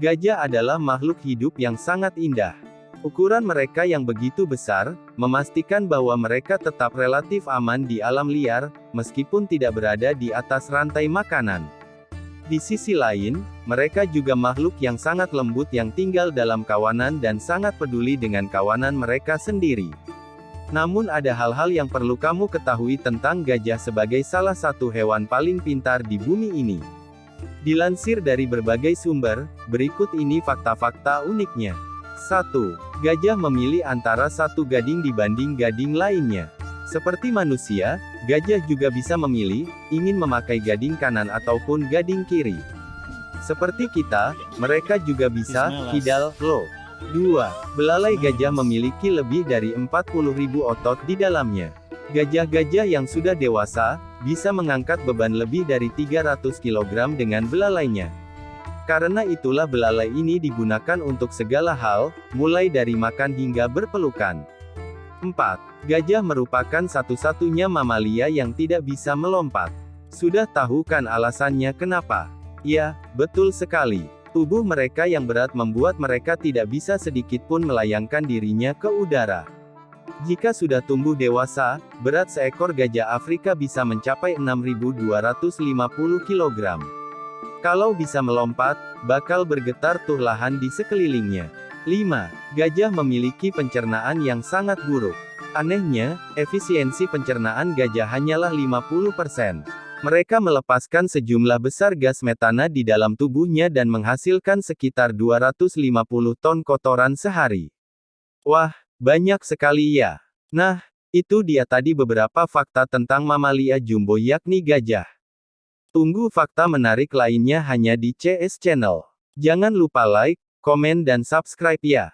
Gajah adalah makhluk hidup yang sangat indah. Ukuran mereka yang begitu besar, memastikan bahwa mereka tetap relatif aman di alam liar, meskipun tidak berada di atas rantai makanan. Di sisi lain, mereka juga makhluk yang sangat lembut yang tinggal dalam kawanan dan sangat peduli dengan kawanan mereka sendiri. Namun ada hal-hal yang perlu kamu ketahui tentang gajah sebagai salah satu hewan paling pintar di bumi ini. Dilansir dari berbagai sumber, berikut ini fakta-fakta uniknya. 1. Gajah memilih antara satu gading dibanding gading lainnya. Seperti manusia, gajah juga bisa memilih, ingin memakai gading kanan ataupun gading kiri. Seperti kita, mereka juga bisa, hidal, low. 2. Belalai gajah memiliki lebih dari 40.000 otot di dalamnya. Gajah-gajah yang sudah dewasa, bisa mengangkat beban lebih dari 300 kg dengan belalainya. Karena itulah belalai ini digunakan untuk segala hal, mulai dari makan hingga berpelukan. 4. Gajah merupakan satu-satunya mamalia yang tidak bisa melompat. Sudah tahu kan alasannya kenapa? Ya, betul sekali. Tubuh mereka yang berat membuat mereka tidak bisa sedikitpun melayangkan dirinya ke udara. Jika sudah tumbuh dewasa, berat seekor gajah Afrika bisa mencapai 6.250 kg. Kalau bisa melompat, bakal bergetar tuh lahan di sekelilingnya. 5. Gajah memiliki pencernaan yang sangat buruk. Anehnya, efisiensi pencernaan gajah hanyalah 50%. Mereka melepaskan sejumlah besar gas metana di dalam tubuhnya dan menghasilkan sekitar 250 ton kotoran sehari. Wah, banyak sekali ya. Nah, itu dia tadi beberapa fakta tentang mamalia jumbo yakni gajah. Tunggu fakta menarik lainnya hanya di CS Channel. Jangan lupa like, komen dan subscribe ya.